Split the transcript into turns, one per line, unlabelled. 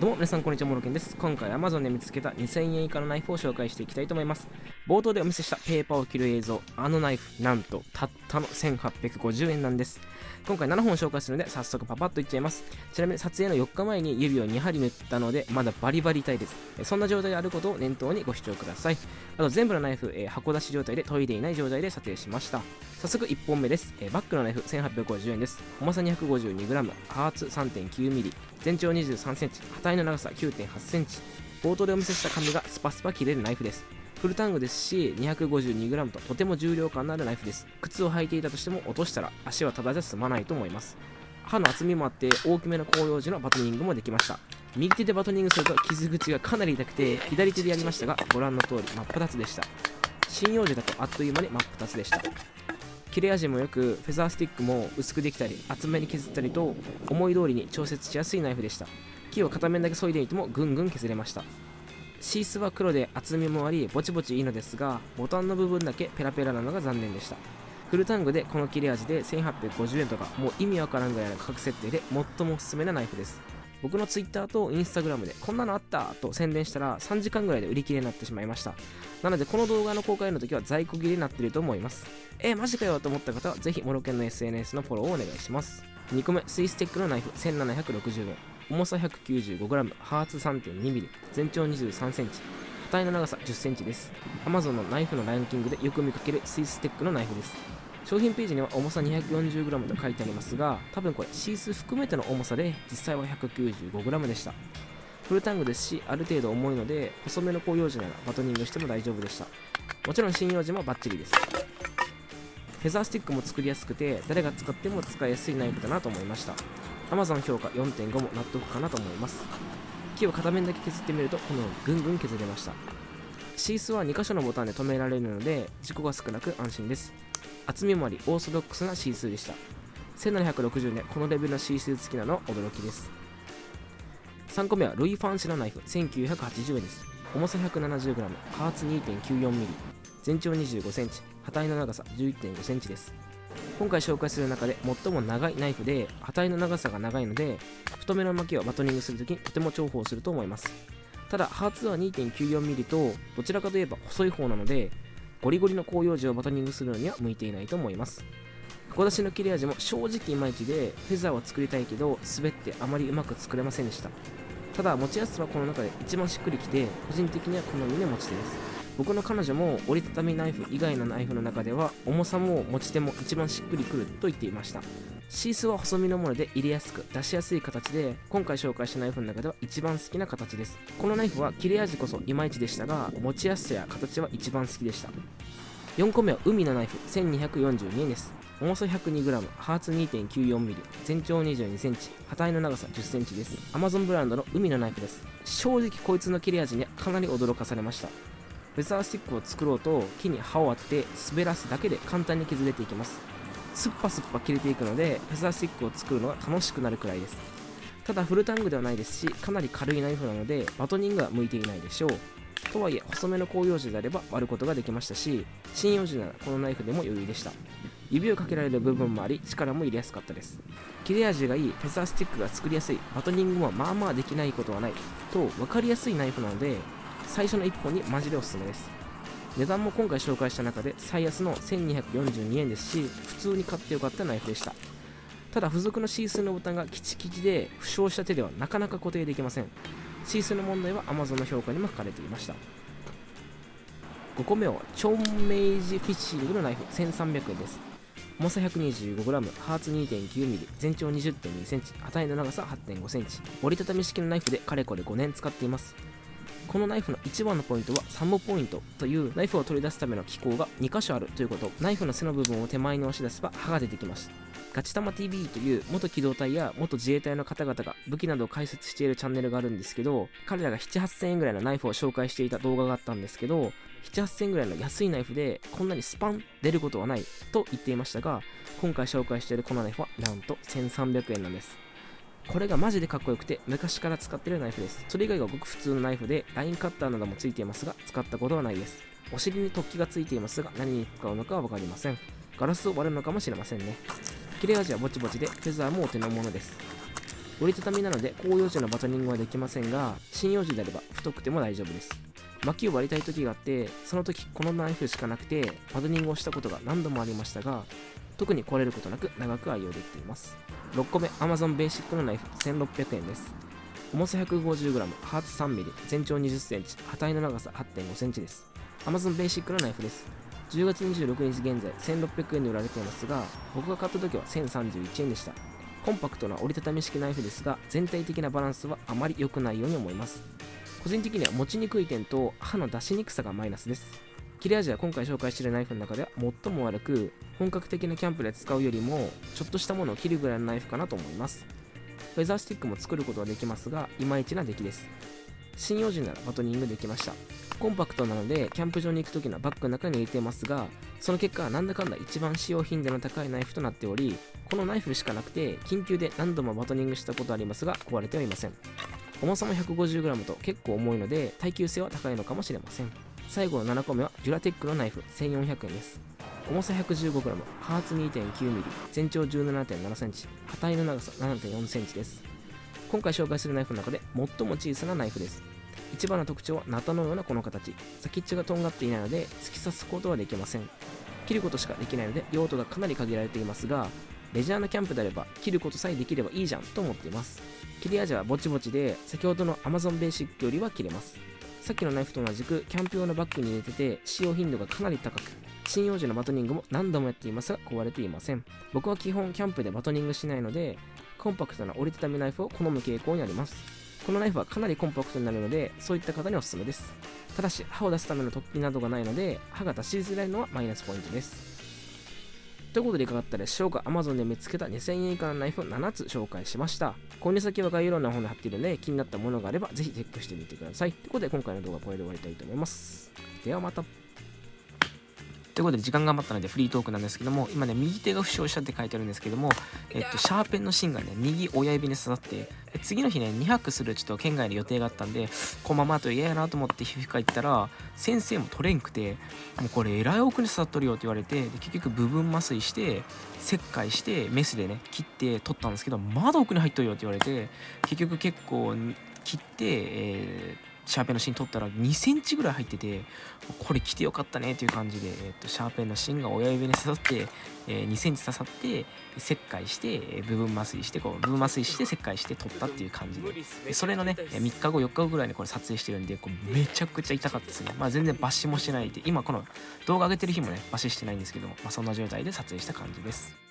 どうも皆さんこんにちはモロケンです。今回 Amazon で見つけた2000円以下のナイフを紹介していきたいと思います。冒頭でお見せしたペーパーを切る映像あのナイフなんとたったの1850円なんです。今回7本紹介するので早速パパッといっちゃいます。ちなみに撮影の4日前に指を2針塗ったのでまだバリバリ痛いです。そんな状態であることを念頭にご視聴ください。あと全部のナイフ、えー、箱出し状態で研いでいない状態で撮影しました。早速1本目です、えー、バックのナイフ1850円です。重さ 252g ハーツ 3.9mm 全長 23cm 刃体の長さ 9.8cm 冒頭でお見せした紙がスパスパ切れるナイフです。フルタングですし 252g ととても重量感のあるナイフです。靴を履いていたとしても落としたら足はただじゃ済まないと思います。刃の厚みもあって大きめの広葉樹のバトニングもできました。右手でバトニングすると傷口がかなり痛くて左手でやりましたがご覧の通り真っ二つでした。針葉樹だとあっという間に真っ二つでした。切れ味もよくフェザースティックも薄くできたり厚めに削ったりと思い通りに調節しやすいナイフでした。木を片面だけ削いでいてもぐんぐん削れました。シースは黒で厚みもありぼちぼちいいのですがボタンの部分だけペラペラなのが残念でした。フルタングでこの切れ味で1850円とかもう意味わからんぐらいの価格設定で最もおすすめなナイフです。僕の Twitter と Instagram でこんなのあったと宣伝したら3時間ぐらいで売り切れになってしまいました。なのでこの動画の公開の時は在庫切れになってると思います。えー、マジかよと思った方はぜひモロケンの SNS のフォローをお願いします。2個目スイステックのナイフ1760円。重さ 195g、ハーツ 3.2mm、全長 23cm、刃体の長さ 10cm です。Amazon のナイフのランキングでよく見かけるスイステックのナイフです。商品ページには重さ 240g と書いてありますが、多分これシース含めての重さで実際は 195g でした。フルタングですし、ある程度重いので、細めの広葉樹ならバトニングしても大丈夫でした。もちろん針葉樹もバッチリです。フェザースティックも作りやすくて、誰が使っても使いやすいナイフだなと思いました。Amazon 評価4.5も納得かなと思います。木を片面だけ削ってみるとこのようにぐんぐん削れました。シースは2箇所のボタンで止められるので事故が少なく安心です。厚みもありオーソドックスなシースでした。1760年このレベルのシース付きなの驚きです。3個目はルイ・ファンシのナイフ1980円です。重さ 170g 加圧 2.94mm 全長 25cm 刃体の長さ 11.5cm です。今回紹介する中で最も長いナイフで刃体の長さが長いので太めの巻きをバトニングするときにとても重宝すると思います。ただハーツは 2.94mm とどちらかといえば細い方なのでゴリゴリの広葉樹をバトニングするのには向いていないと思います。箱出しの切れ味も正直いまいちでフェザーは作りたいけど滑ってあまりうまく作れませんでした。ただ持ちやすさはこの中で一番しっくりきて個人的には好みの持ち手です。僕の彼女も折りたたみナイフ以外のナイフの中では重さも持ち手も一番しっくりくると言っていましたシースは細身のもので入れやすく出しやすい形で今回紹介したナイフの中では一番好きな形ですこのナイフは切れ味こそいまいちでしたが持ちやすさや形は一番好きでした4個目は海のナイフ1242円です重さ 102g、ハーツ 2.94mm、全長 22cm、刃体の長さ 10cm です。Amazon ブランドの海のナイフです。正直こいつの切れ味にはかなり驚かされました。フェザースティックを作ろうと木に刃を当てて滑らすだけで簡単に削れていきます。すっぱすっぱ切れていくのでフェザースティックを作るのが楽しくなるくらいです。ただフルタングではないですしかなり軽いナイフなのでバトニングは向いていないでしょう。とはいえ細めの広葉樹であれば割ることができましたし針葉樹ならこのナイフでも余裕でした。指をかけられる部分もあり力も入れやすかったです。切れ味がいいフェザースティックが作りやすいバトニングもまあまあできないことはないと分かりやすいナイフなので最初の1本にマジでおすすめです。値段も今回紹介した中で最安の1242円ですし普通に買ってよかったナイフでした。ただ付属のシースのボタンがキチキチで負傷した手ではなかなか固定できません。シースの問題は Amazon の評価にも書かれていました。5個目はチョンメイジフィッシングのナイフ1300円です。重さ 125g、ハーツ 2.9mm、全長 20.2cm、刃体の長さ 8.5cm、折りたたみ式のナイフでかれこれ5年使っています。このナイフの一番のポイントはサムポイントというナイフを取り出すための機構が2箇所あるということ。ナイフの背の部分を手前に押し出せば刃が出てきます。ガチ玉 TV という元機動隊や元自衛隊の方々が武器などを解説しているチャンネルがあるんですけど彼らが7、8000円ぐらいのナイフを紹介していた動画があったんですけど7、8000円ぐらいの安いナイフでこんなにスパン出ることはないと言っていましたが今回紹介しているこのナイフはなんと1300円なんです。これがマジでかっこよくて昔から使ってるナイフです。それ以外がごく普通のナイフでラインカッターなどもついていますが使ったことはないです。お尻に突起がついていますが何に使うのかは分かりません。ガラスを割るのかもしれませんね。切れ味はぼちぼちでフェザーもお手のものです。折りたたみなので広葉樹のバトニングはできませんが針葉樹であれば太くても大丈夫です。薪を割りたい時があってその時このナイフしかなくてバトニングをしたことが何度もありましたが特に壊れることなく長く愛用できています。6個目 Amazon ベーシックのナイフ1600円です。重さ 150g ハーツ 3mm 全長 20cm 刃体の長さ 8.5cm です。Amazon ベーシックのナイフです。10月26日現在1600円で売られていますが僕が買った時は1031円でした。コンパクトな折りたたみ式ナイフですが全体的なバランスはあまり良くないように思います。個人的には持ちにくい点と刃の出しにくさがマイナスです。切れ味は今回紹介しているナイフの中では最も悪く本格的なキャンプで使うよりもちょっとしたものを切るぐらいのナイフかなと思います。フェザースティックも作ることはできますがいまいちな出来です。針葉樹ならバトニングできました。コンパクトなのでキャンプ場に行く時のバッグの中に入れてますがその結果なんだかんだ一番使用頻度の高いナイフとなっておりこのナイフしかなくて緊急で何度もバトニングしたことありますが壊れてはいません。重さも 150g と結構重いので耐久性は高いのかもしれません。最後の7個目はデュラテックのナイフ1400円です。重さ 115g ハーツ 2.9mm 全長 17.7cm 刃体の長さ 7.4cm です。今回紹介するナイフの中で最も小さなナイフです。一番の特徴はナタのようなこの形。先っちょがとんがっていないので突き刺すことはできません。切ることしかできないので用途がかなり限られていますがレジャーのキャンプであれば切ることさえできればいいじゃんと思っています。切れ味はぼちぼちで先ほどの Amazon ベーシックよりは切れます。さっきのナイフと同じくキャンプ用のバッグに入れてて使用頻度がかなり高く針葉樹のバトニングも何度もやっていますが壊れていません。僕は基本キャンプでバトニングしないのでコンパクトな折りたたみナイフを好む傾向にあります。このナイフはかなりコンパクトになるのでそういった方におすすめです。ただし刃を出すための突起などがないので歯が出しづらいのはマイナスポイントです。ということでいかがだったでしょうか？Amazon で見つけた2000円以下のナイフを7つ紹介しました。購入先は概要欄の方に貼っているので気になったものがあればぜひチェックしてみてください。ということで今回の動画はこれで終わりたいと思います。ではまた。ということで時間が余ったのでフリートークなんですけども今ね右手が負傷したって書いてあるんですけどもえっとシャーペンの芯がね右親指に刺さって次の日ね2泊するちょっと県外の予定があったんでこのままだと嫌やなと思って皮膚科行ったら先生も取れんくてもうこれえらい奥に刺さっとるよって言われて結局部分麻酔して切開してメスでね切って取ったんですけどまだ奥に入っとるよって言われて結局結構切って、えーシャーペンの芯取ったら2センチぐらい入っててこれ着てよかったねという感じで、えー、とシャーペンの芯が親指に刺さって、えー、2センチ刺さって切開して部分麻酔してこう部分麻酔して切開して取ったっていう感じで。それのね3日後4日後ぐらいにこれ撮影してるんでこうめちゃくちゃ痛かったですね。まあ全然抜歯もしてないで今この動画上げてる日もね抜歯してないんですけど、まあ、そんな状態で撮影した感じです。